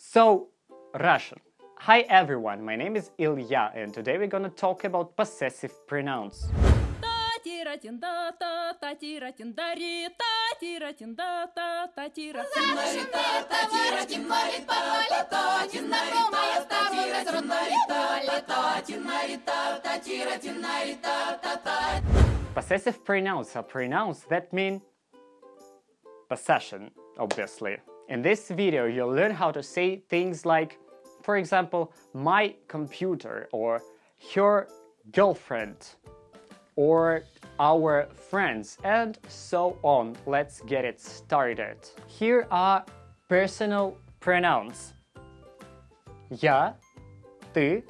So, Russian. Hi everyone, my name is Ilya and today we're gonna talk about possessive pronouns. Possessive pronouns are pronouns that mean possession, obviously. In this video, you'll learn how to say things like, for example, my computer or your girlfriend or our friends and so on. Let's get it started. Here are personal pronouns. Я, ты,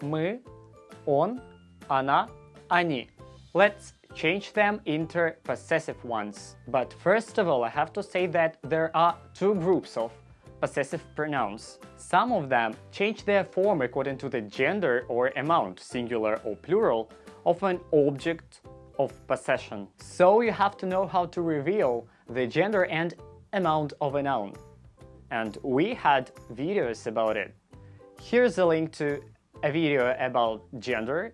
мы, он, она, они. Let's change them into possessive ones. But first of all, I have to say that there are two groups of possessive pronouns. Some of them change their form according to the gender or amount, singular or plural, of an object of possession. So you have to know how to reveal the gender and amount of a noun. And we had videos about it. Here's a link to a video about gender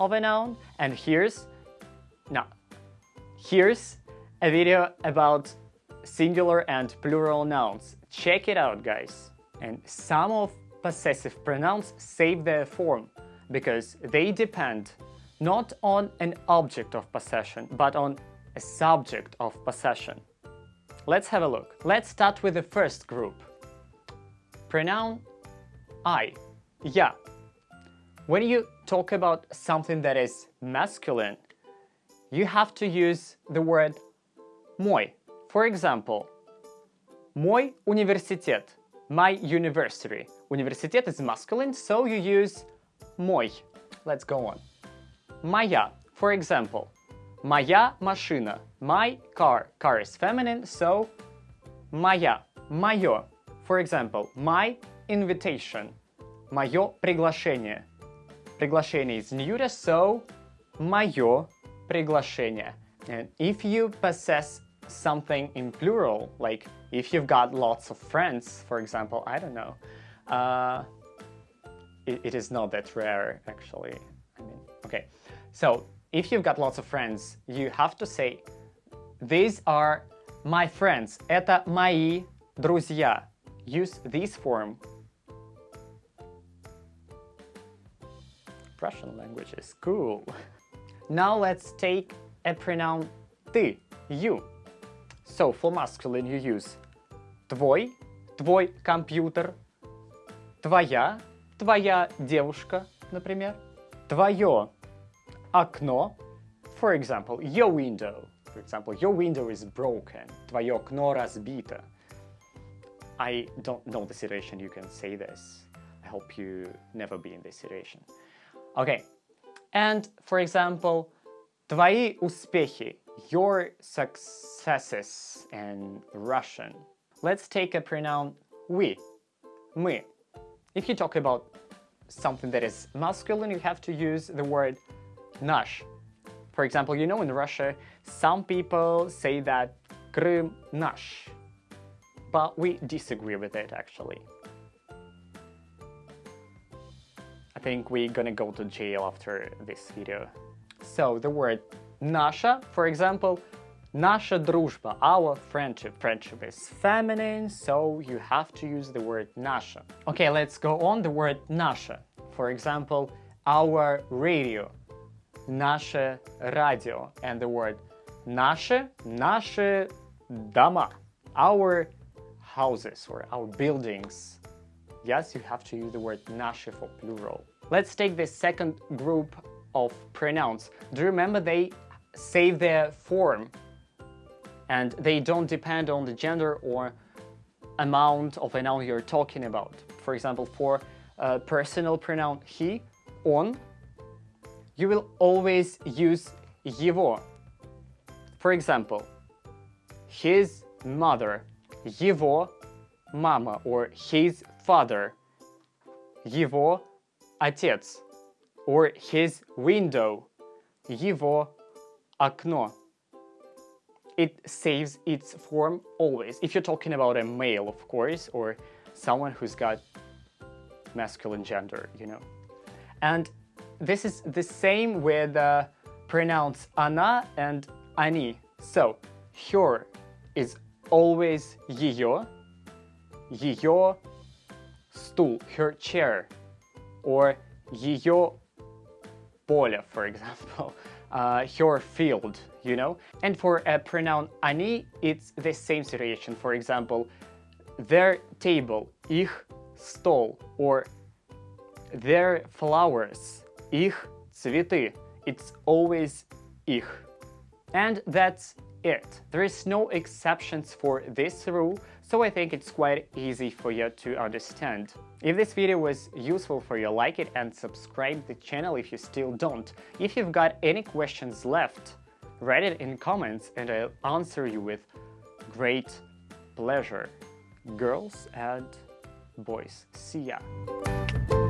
of a noun and here's no. Here's a video about singular and plural nouns. Check it out, guys. And some of possessive pronouns save their form because they depend not on an object of possession, but on a subject of possession. Let's have a look. Let's start with the first group. Pronoun I, yeah. When you talk about something that is masculine, you have to use the word мой. For example, мой университет, my university. Университет is masculine, so you use мой. Let's go on. Моя. For example, моя машина, my car. Car is feminine, so моя, моё. For example, my invitation, моё приглашение. Приглашение is neuter, so моё приглашение. And if you possess something in plural, like if you've got lots of friends, for example, I don't know, uh, it, it is not that rare actually. I mean, okay. So if you've got lots of friends, you have to say, these are my friends. Это мои друзья. Use this form. Russian language is cool. Now let's take a pronoun ты, you. So for masculine you use твой, твой компьютер, твоя, твоя девушка, например, твое окно, for example, your window. For example, your window is broken, твое окно разбито. I don't know the situation you can say this. I hope you never be in this situation. Okay, and for example, твои успехи, your successes in Russian. Let's take a pronoun we, мы. If you talk about something that is masculine, you have to use the word наш. For example, you know in Russia, some people say that Крым наш, but we disagree with it actually. think we're gonna go to jail after this video. So the word наша, for example, наша дружба, our friendship. Friendship is feminine, so you have to use the word наша. Okay, let's go on the word наша. For example, our radio, наше радио, and the word наши, наши дома, our houses or our buildings. Yes, you have to use the word наши for plural. Let's take the second group of pronouns. Do you remember they save their form and they don't depend on the gender or amount of a noun you're talking about. For example, for a personal pronoun he, он, you will always use его. For example, his mother, его мама, or his father, его отец, or his window, его окно. It saves its form always. If you're talking about a male, of course, or someone who's got masculine gender, you know. And this is the same with uh, pronouns она and они. So, her is always ее, ее стул, her chair, or ее поле, for example, uh, her field, you know? And for a pronoun они, it's the same situation. For example, their table, их стол, or their flowers, их цветы. It's always их. And that's it. There is no exceptions for this rule, so I think it's quite easy for you to understand. If this video was useful for you, like it and subscribe the channel if you still don't. If you've got any questions left, write it in comments and I'll answer you with great pleasure. Girls and boys, see ya!